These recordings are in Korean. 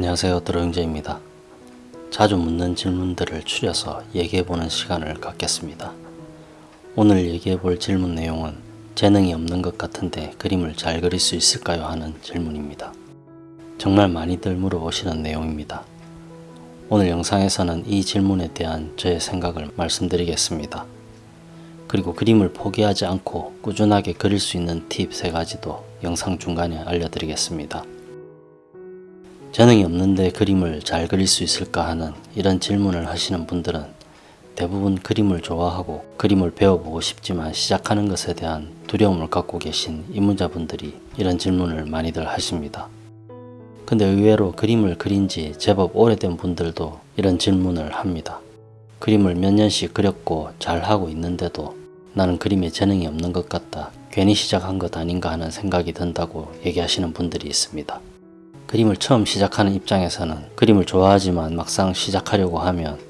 안녕하세요 드로잉제입니다. 자주 묻는 질문들을 추려서 얘기해보는 시간을 갖겠습니다. 오늘 얘기해볼 질문 내용은 재능이 없는 것 같은데 그림을 잘 그릴 수 있을까요? 하는 질문입니다. 정말 많이들 물어보시는 내용입니다. 오늘 영상에서는 이 질문에 대한 저의 생각을 말씀드리겠습니다. 그리고 그림을 포기하지 않고 꾸준하게 그릴 수 있는 팁 3가지도 영상 중간에 알려드리겠습니다. 재능이 없는데 그림을 잘 그릴 수 있을까 하는 이런 질문을 하시는 분들은 대부분 그림을 좋아하고 그림을 배워보고 싶지만 시작하는 것에 대한 두려움을 갖고 계신 입문자분들이 이런 질문을 많이들 하십니다. 근데 의외로 그림을 그린 지 제법 오래된 분들도 이런 질문을 합니다. 그림을 몇 년씩 그렸고 잘하고 있는데도 나는 그림에 재능이 없는 것 같다. 괜히 시작한 것 아닌가 하는 생각이 든다고 얘기하시는 분들이 있습니다. 그림을 처음 시작하는 입장에서는 그림을 좋아하지만 막상 시작하려고 하면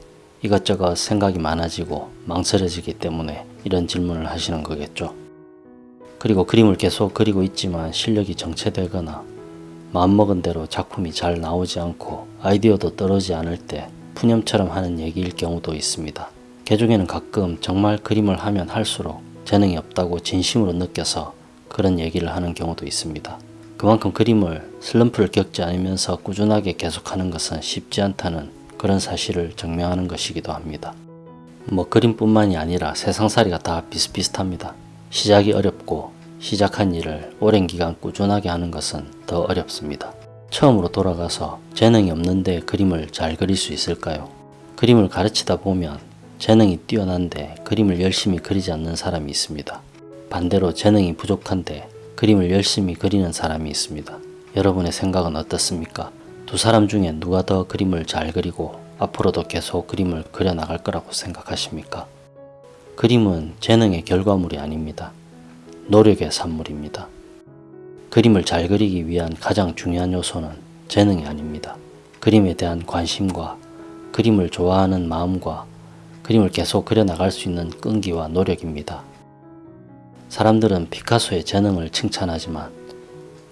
이것저것 생각이 많아지고 망설여지기 때문에 이런 질문을 하시는 거겠죠. 그리고 그림을 계속 그리고 있지만 실력이 정체되거나 마음먹은 대로 작품이 잘 나오지 않고 아이디어도 떨어지지 않을 때 푸념처럼 하는 얘기일 경우도 있습니다. 개중에는 가끔 정말 그림을 하면 할수록 재능이 없다고 진심으로 느껴서 그런 얘기를 하는 경우도 있습니다. 그만큼 그림을 슬럼프를 겪지 않으면서 꾸준하게 계속하는 것은 쉽지 않다는 그런 사실을 증명하는 것이기도 합니다. 뭐 그림뿐만이 아니라 세상살이가 다 비슷비슷합니다. 시작이 어렵고 시작한 일을 오랜 기간 꾸준하게 하는 것은 더 어렵습니다. 처음으로 돌아가서 재능이 없는데 그림을 잘 그릴 수 있을까요? 그림을 가르치다 보면 재능이 뛰어난데 그림을 열심히 그리지 않는 사람이 있습니다. 반대로 재능이 부족한데 그림을 열심히 그리는 사람이 있습니다. 여러분의 생각은 어떻습니까? 두 사람 중에 누가 더 그림을 잘 그리고 앞으로도 계속 그림을 그려나갈 거라고 생각하십니까? 그림은 재능의 결과물이 아닙니다. 노력의 산물입니다. 그림을 잘 그리기 위한 가장 중요한 요소는 재능이 아닙니다. 그림에 대한 관심과 그림을 좋아하는 마음과 그림을 계속 그려나갈 수 있는 끈기와 노력입니다. 사람들은 피카소의 재능을 칭찬하지만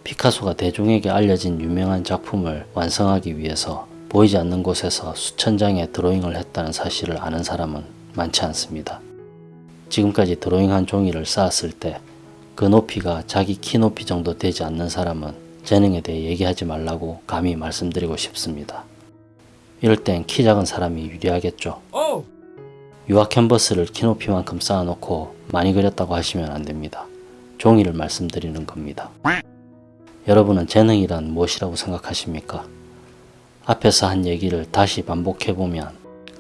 피카소가 대중에게 알려진 유명한 작품을 완성하기 위해서 보이지 않는 곳에서 수천 장의 드로잉을 했다는 사실을 아는 사람은 많지 않습니다. 지금까지 드로잉한 종이를 쌓았을 때 그 높이가 자기 키 높이 정도 되지 않는 사람은 재능에 대해 얘기하지 말라고 감히 말씀드리고 싶습니다. 이럴 땐 키 작은 사람이 유리하겠죠. 유화 캔버스를 키 높이만큼 쌓아놓고 많이 그렸다고 하시면 안됩니다. 종이를 말씀드리는 겁니다. 여러분은 재능이란 무엇이라고 생각하십니까? 앞에서 한 얘기를 다시 반복해보면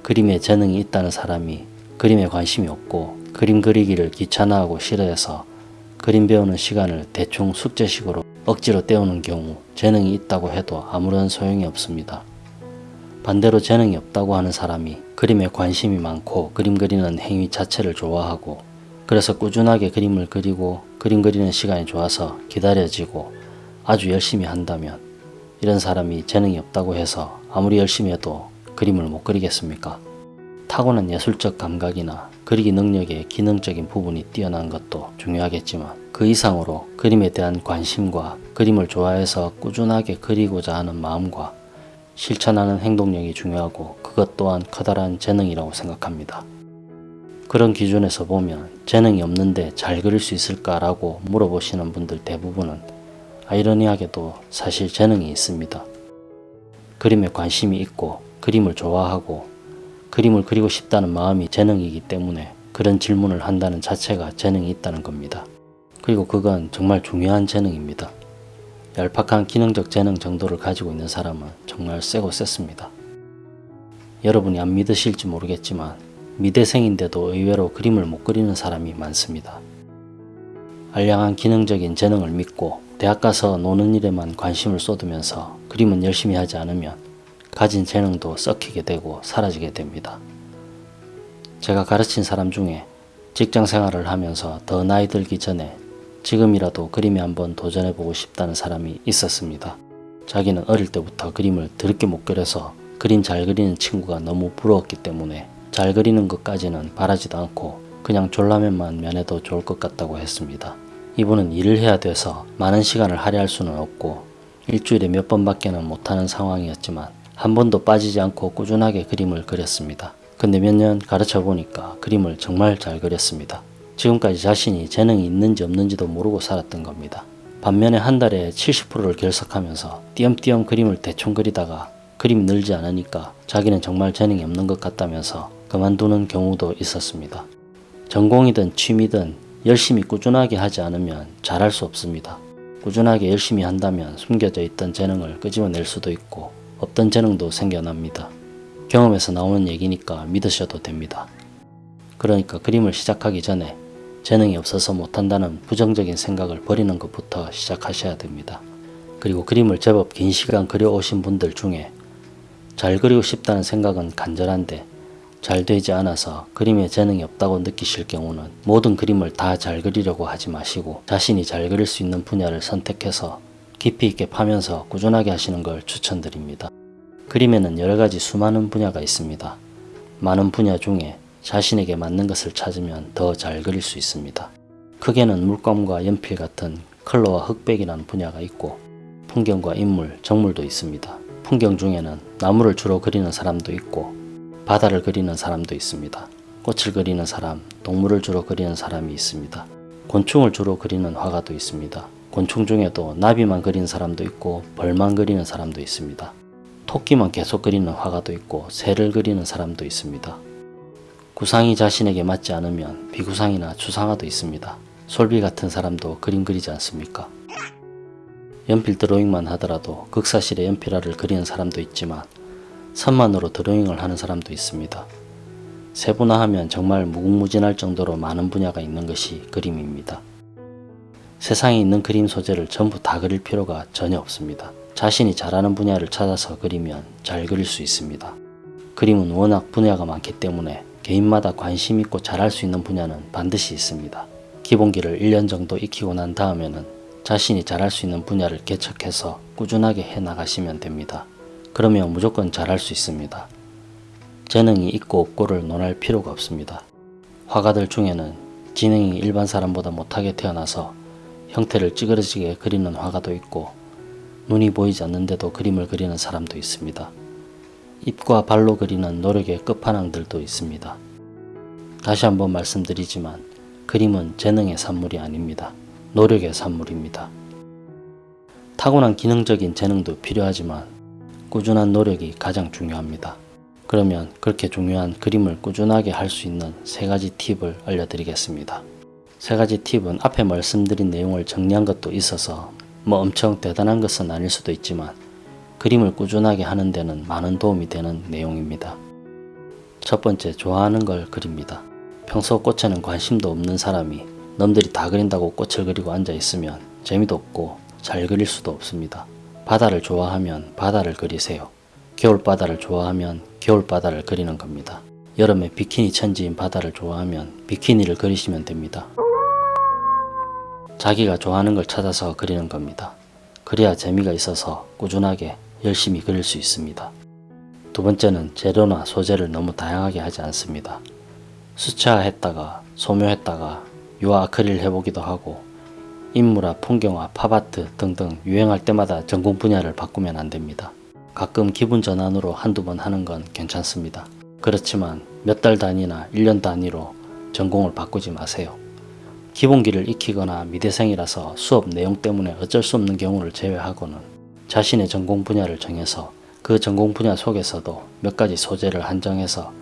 그림에 재능이 있다는 사람이 그림에 관심이 없고 그림 그리기를 귀찮아하고 싫어해서 그림 배우는 시간을 대충 숙제식으로 억지로 때우는 경우 재능이 있다고 해도 아무런 소용이 없습니다. 반대로 재능이 없다고 하는 사람이 그림에 관심이 많고 그림 그리는 행위 자체를 좋아하고 그래서 꾸준하게 그림을 그리고 그림 그리는 시간이 좋아서 기다려지고 아주 열심히 한다면 이런 사람이 재능이 없다고 해서 아무리 열심히 해도 그림을 못 그리겠습니까? 타고난 예술적 감각이나 그리기 능력의 기능적인 부분이 뛰어난 것도 중요하겠지만 그 이상으로 그림에 대한 관심과 그림을 좋아해서 꾸준하게 그리고자 하는 마음과 실천하는 행동력이 중요하고 그것 또한 커다란 재능이라고 생각합니다. 그런 기준에서 보면 재능이 없는데 잘 그릴 수 있을까라고 물어보시는 분들 대부분은 아이러니하게도 사실 재능이 있습니다. 그림에 관심이 있고 그림을 좋아하고 그림을 그리고 싶다는 마음이 재능이기 때문에 그런 질문을 한다는 자체가 재능이 있다는 겁니다. 그리고 그건 정말 중요한 재능입니다. 얄팍한 기능적 재능 정도를 가지고 있는 사람은 정말 세고 셌습니다. 여러분이 안 믿으실지 모르겠지만 미대생인데도 의외로 그림을 못 그리는 사람이 많습니다. 알량한 기능적인 재능을 믿고 대학 가서 노는 일에만 관심을 쏟으면서 그림은 열심히 하지 않으면 가진 재능도 썩히게 되고 사라지게 됩니다. 제가 가르친 사람 중에 직장 생활을 하면서 더 나이 들기 전에 지금이라도 그림에 한번 도전해보고 싶다는 사람이 있었습니다. 자기는 어릴 때부터 그림을 드럽게 못 그려서 그림 잘 그리는 친구가 너무 부러웠기 때문에 잘 그리는 것까지는 바라지도 않고 그냥 졸라면만 면해도 좋을 것 같다고 했습니다. 이분은 일을 해야 돼서 많은 시간을 할애할 수는 없고 일주일에 몇 번밖에는 못하는 상황이었지만 한 번도 빠지지 않고 꾸준하게 그림을 그렸습니다. 근데 몇 년 가르쳐 보니까 그림을 정말 잘 그렸습니다. 지금까지 자신이 재능이 있는지 없는지도 모르고 살았던 겁니다. 반면에 한 달에 70%를 결석하면서 띄엄띄엄 그림을 대충 그리다가 그림이 늘지 않으니까 자기는 정말 재능이 없는 것 같다면서 그만두는 경우도 있었습니다. 전공이든 취미든 열심히 꾸준하게 하지 않으면 잘할 수 없습니다. 꾸준하게 열심히 한다면 숨겨져 있던 재능을 끄집어낼 수도 있고 없던 재능도 생겨납니다. 경험에서 나오는 얘기니까 믿으셔도 됩니다. 그러니까 그림을 시작하기 전에 재능이 없어서 못한다는 부정적인 생각을 버리는 것부터 시작하셔야 됩니다. 그리고 그림을 제법 긴 시간 그려오신 분들 중에 잘 그리고 싶다는 생각은 간절한데 잘 되지 않아서 그림에 재능이 없다고 느끼실 경우는 모든 그림을 다 잘 그리려고 하지 마시고 자신이 잘 그릴 수 있는 분야를 선택해서 깊이 있게 파면서 꾸준하게 하시는 걸 추천드립니다. 그림에는 여러 가지 수많은 분야가 있습니다. 많은 분야 중에 자신에게 맞는 것을 찾으면 더 잘 그릴 수 있습니다. 크게는 물감과 연필 같은 컬러와 흑백이라는 분야가 있고 풍경과 인물, 정물도 있습니다. 풍경 중에는 나무를 주로 그리는 사람도 있고 바다를 그리는 사람도 있습니다. 꽃을 그리는 사람, 동물을 주로 그리는 사람이 있습니다. 곤충을 주로 그리는 화가도 있습니다. 곤충 중에도 나비만 그리는 사람도 있고 벌만 그리는 사람도 있습니다. 토끼만 계속 그리는 화가도 있고 새를 그리는 사람도 있습니다. 구상이 자신에게 맞지 않으면 비구상이나 추상화도 있습니다. 솔비 같은 사람도 그림 그리지 않습니까? 연필 드로잉만 하더라도 극사실에 연필화를 그리는 사람도 있지만 선만으로 드로잉을 하는 사람도 있습니다. 세분화하면 정말 무궁무진할 정도로 많은 분야가 있는 것이 그림입니다. 세상에 있는 그림 소재를 전부 다 그릴 필요가 전혀 없습니다. 자신이 잘하는 분야를 찾아서 그리면 잘 그릴 수 있습니다. 그림은 워낙 분야가 많기 때문에 개인마다 관심 있고 잘할 수 있는 분야는 반드시 있습니다. 기본기를 1년 정도 익히고 난 다음에는 자신이 잘할 수 있는 분야를 개척해서 꾸준하게 해 나가시면 됩니다. 그러면 무조건 잘할 수 있습니다. 재능이 있고 없고를 논할 필요가 없습니다. 화가들 중에는 지능이 일반 사람보다 못하게 태어나서 형태를 찌그러지게 그리는 화가도 있고 눈이 보이지 않는데도 그림을 그리는 사람도 있습니다. 입과 발로 그리는 노력의 끝판왕들도 있습니다. 다시 한번 말씀드리지만 그림은 재능의 산물이 아닙니다. 노력의 산물입니다. 타고난 기능적인 재능도 필요하지만 꾸준한 노력이 가장 중요합니다. 그러면 그렇게 중요한 그림을 꾸준하게 할 수 있는 세 가지 팁을 알려드리겠습니다. 세 가지 팁은 앞에 말씀드린 내용을 정리한 것도 있어서 뭐 엄청 대단한 것은 아닐 수도 있지만 그림을 꾸준하게 하는 데는 많은 도움이 되는 내용입니다. 첫 번째, 좋아하는 걸 그립니다. 평소 꽃에는 관심도 없는 사람이 남들이 다 그린다고 꽃을 그리고 앉아 있으면 재미도 없고 잘 그릴 수도 없습니다. 바다를 좋아하면 바다를 그리세요. 겨울바다를 좋아하면 겨울바다를 그리는 겁니다. 여름에 비키니 천지인 바다를 좋아하면 비키니를 그리시면 됩니다. 자기가 좋아하는 걸 찾아서 그리는 겁니다. 그래야 재미가 있어서 꾸준하게 열심히 그릴 수 있습니다. 두 번째는 재료나 소재를 너무 다양하게 하지 않습니다. 수채화했다가 소묘했다가 유화 아크릴 해보기도 하고 인물화, 풍경화, 팝아트 등등 유행할 때마다 전공 분야를 바꾸면 안됩니다. 가끔 기분 전환으로 한두 번 하는 건 괜찮습니다. 그렇지만 몇 달 단위나 1년 단위로 전공을 바꾸지 마세요. 기본기를 익히거나 미대생이라서 수업 내용 때문에 어쩔 수 없는 경우를 제외하고는 자신의 전공 분야를 정해서 그 전공 분야 속에서도 몇 가지 소재를 한정해서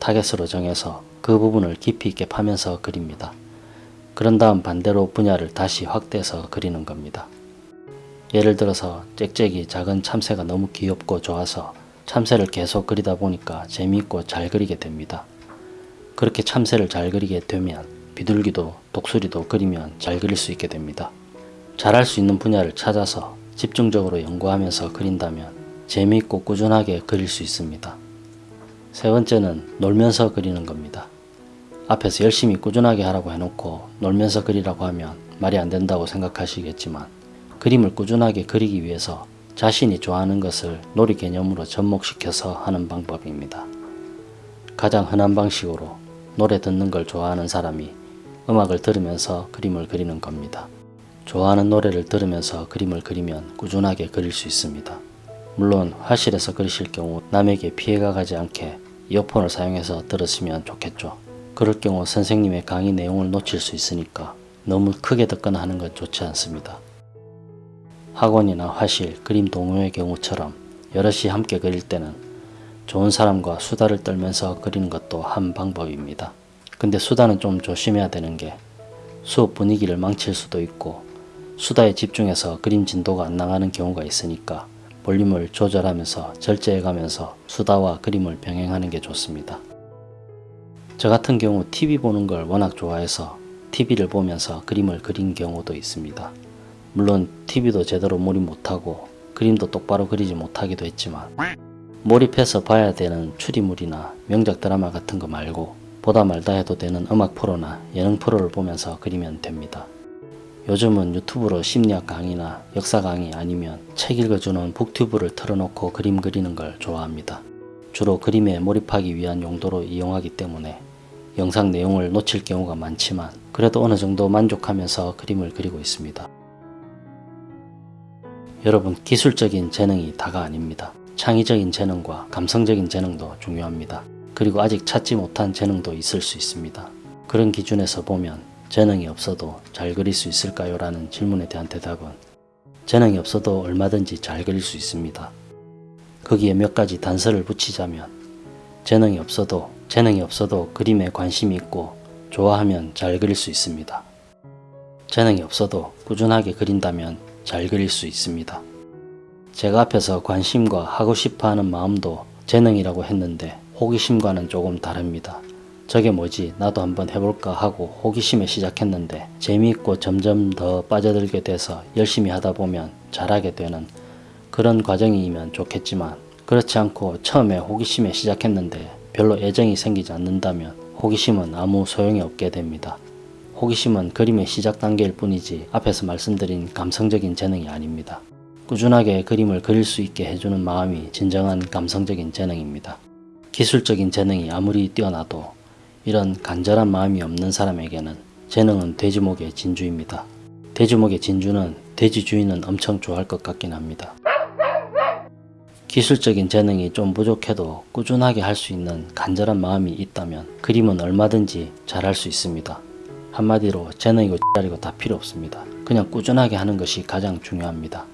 타겟으로 정해서 그 부분을 깊이 있게 파면서 그립니다. 그런 다음 반대로 분야를 다시 확대해서 그리는 겁니다. 예를 들어서 짹짹이 작은 참새가 너무 귀엽고 좋아서 참새를 계속 그리다 보니까 재미있고 잘 그리게 됩니다. 그렇게 참새를 잘 그리게 되면 비둘기도 독수리도 그리면 잘 그릴 수 있게 됩니다. 잘할 수 있는 분야를 찾아서 집중적으로 연구하면서 그린다면 재미있고 꾸준하게 그릴 수 있습니다. 세 번째는 놀면서 그리는 겁니다. 앞에서 열심히 꾸준하게 하라고 해놓고 놀면서 그리라고 하면 말이 안 된다고 생각하시겠지만 그림을 꾸준하게 그리기 위해서 자신이 좋아하는 것을 놀이 개념으로 접목시켜서 하는 방법입니다. 가장 흔한 방식으로 노래 듣는 걸 좋아하는 사람이 음악을 들으면서 그림을 그리는 겁니다. 좋아하는 노래를 들으면서 그림을 그리면 꾸준하게 그릴 수 있습니다. 물론 화실에서 그리실 경우 남에게 피해가 가지 않게 이어폰을 사용해서 들으시면 좋겠죠. 그럴 경우 선생님의 강의 내용을 놓칠 수 있으니까 너무 크게 듣거나 하는 건 좋지 않습니다. 학원이나 화실, 그림 동호회 경우처럼 여럿이 함께 그릴 때는 좋은 사람과 수다를 떨면서 그리는 것도 한 방법입니다. 근데 수다는 좀 조심해야 되는 게 수업 분위기를 망칠 수도 있고 수다에 집중해서 그림 진도가 안 나가는 경우가 있으니까 볼륨을 조절하면서 절제해가면서 수다와 그림을 병행하는 게 좋습니다. 저 같은 경우 TV 보는 걸 워낙 좋아해서 TV를 보면서 그림을 그린 경우도 있습니다. 물론 TV도 제대로 몰입 못하고 그림도 똑바로 그리지 못하기도 했지만 몰입해서 봐야 되는 추리물이나 명작 드라마 같은 거 말고 보다 말다 해도 되는 음악 프로나 예능 프로를 보면서 그리면 됩니다. 요즘은 유튜브로 심리학 강의나 역사 강의 아니면 책 읽어주는 북튜브를 틀어놓고 그림 그리는 걸 좋아합니다. 주로 그림에 몰입하기 위한 용도로 이용하기 때문에 영상 내용을 놓칠 경우가 많지만 그래도 어느 정도 만족하면서 그림을 그리고 있습니다. 여러분 기술적인 재능이 다가 아닙니다. 창의적인 재능과 감성적인 재능도 중요합니다. 그리고 아직 찾지 못한 재능도 있을 수 있습니다. 그런 기준에서 보면 재능이 없어도 잘 그릴 수 있을까요? 라는 질문에 대한 대답은 재능이 없어도 얼마든지 잘 그릴 수 있습니다. 거기에 몇 가지 단서를 붙이자면 재능이 없어도 재능이 없어도 그림에 관심이 있고 좋아하면 잘 그릴 수 있습니다. 재능이 없어도 꾸준하게 그린다면 잘 그릴 수 있습니다. 제가 앞에서 관심과 하고 싶어 하는 마음도 재능이라고 했는데 호기심과는 조금 다릅니다. 저게 뭐지 나도 한번 해볼까 하고 호기심에 시작했는데 재미있고 점점 더 빠져들게 돼서 열심히 하다 보면 잘하게 되는 그런 과정이면 좋겠지만 그렇지 않고 처음에 호기심에 시작했는데 별로 애정이 생기지 않는다면 호기심은 아무 소용이 없게 됩니다. 호기심은 그림의 시작 단계일 뿐이지 앞에서 말씀드린 감성적인 재능이 아닙니다. 꾸준하게 그림을 그릴 수 있게 해주는 마음이 진정한 감성적인 재능입니다. 기술적인 재능이 아무리 뛰어나도 이런 간절한 마음이 없는 사람에게는 재능은 돼지목의 진주입니다. 돼지목의 진주는 돼지 주인은 엄청 좋아할 것 같긴 합니다. 기술적인 재능이 좀 부족해도 꾸준하게 할 수 있는 간절한 마음이 있다면 그림은 얼마든지 잘할 수 있습니다. 한마디로 재능이고 짜리고 다 필요 없습니다. 그냥 꾸준하게 하는 것이 가장 중요합니다.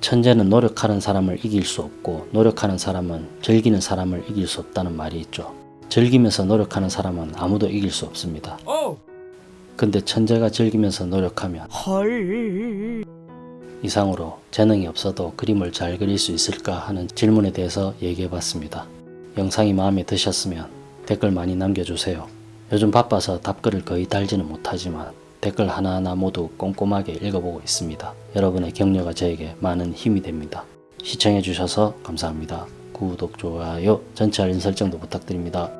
천재는 노력하는 사람을 이길 수 없고 노력하는 사람은 즐기는 사람을 이길 수 없다는 말이 있죠. 즐기면서 노력하는 사람은 아무도 이길 수 없습니다. 근데 천재가 즐기면서 노력하면 이상으로 재능이 없어도 그림을 잘 그릴 수 있을까 하는 질문에 대해서 얘기해 봤습니다. 영상이 마음에 드셨으면 댓글 많이 남겨주세요. 요즘 바빠서 답글을 거의 달지는 못하지만 댓글 하나하나 모두 꼼꼼하게 읽어보고 있습니다. 여러분의 격려가 저에게 많은 힘이 됩니다. 시청해주셔서 감사합니다. 구독, 좋아요, 전체 알림 설정도 부탁드립니다.